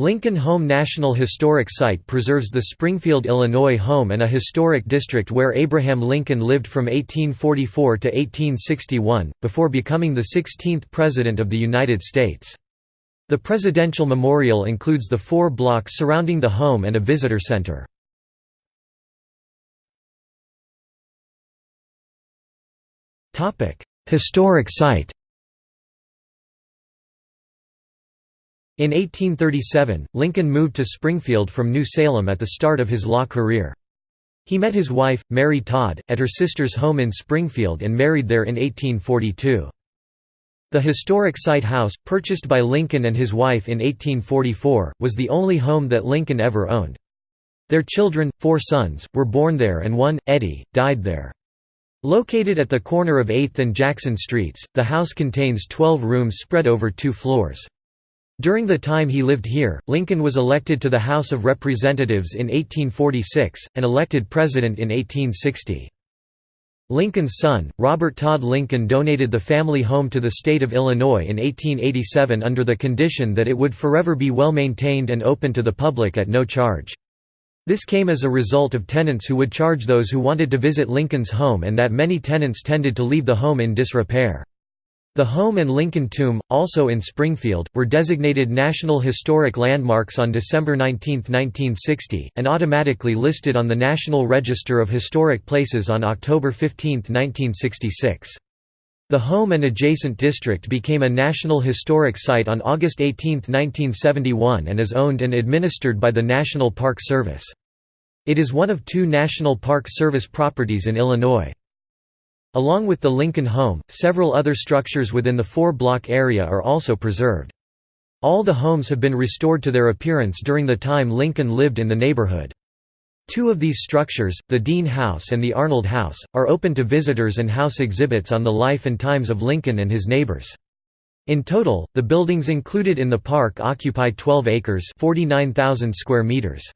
Lincoln Home National Historic Site preserves the Springfield, Illinois home and a historic district where Abraham Lincoln lived from 1844 to 1861, before becoming the 16th President of the United States. The Presidential Memorial includes the four blocks surrounding the home and a visitor center. Historic site In 1837, Lincoln moved to Springfield from New Salem at the start of his law career. He met his wife, Mary Todd, at her sister's home in Springfield and married there in 1842. The historic site house, purchased by Lincoln and his wife in 1844, was the only home that Lincoln ever owned. Their children, four sons, were born there and one, Eddie, died there. Located at the corner of 8th and Jackson Streets, the house contains 12 rooms spread over two floors. During the time he lived here, Lincoln was elected to the House of Representatives in 1846, and elected president in 1860. Lincoln's son, Robert Todd Lincoln donated the family home to the state of Illinois in 1887 under the condition that it would forever be well maintained and open to the public at no charge. This came as a result of tenants who would charge those who wanted to visit Lincoln's home and that many tenants tended to leave the home in disrepair. The home and Lincoln Tomb, also in Springfield, were designated National Historic Landmarks on December 19, 1960, and automatically listed on the National Register of Historic Places on October 15, 1966. The home and adjacent district became a National Historic Site on August 18, 1971 and is owned and administered by the National Park Service. It is one of two National Park Service properties in Illinois. Along with the Lincoln home, several other structures within the four-block area are also preserved. All the homes have been restored to their appearance during the time Lincoln lived in the neighborhood. Two of these structures, the Dean House and the Arnold House, are open to visitors and house exhibits on the life and times of Lincoln and his neighbors. In total, the buildings included in the park occupy 12 acres 49,000 square meters.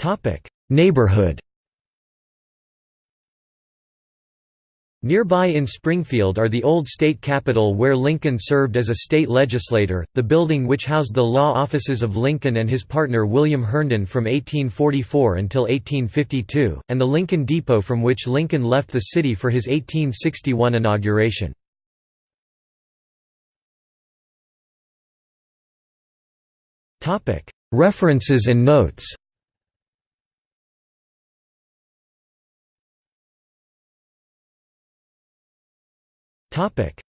Topic: Neighborhood. Nearby in Springfield are the old state capitol where Lincoln served as a state legislator, the building which housed the law offices of Lincoln and his partner William Herndon from 1844 until 1852, and the Lincoln Depot from which Lincoln left the city for his 1861 inauguration. References and notes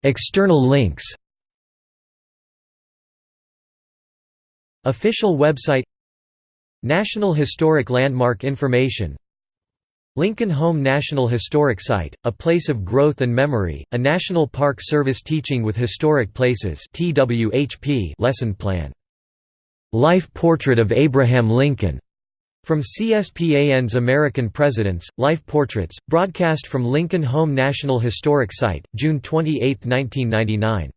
External links Official website National Historic Landmark Information Lincoln Home National Historic Site, a place of growth and memory, a National Park Service teaching with historic places lesson plan. Life Portrait of Abraham Lincoln from CSPAN's American Presidents, Life Portraits, broadcast from Lincoln Home National Historic Site, June 28, 1999.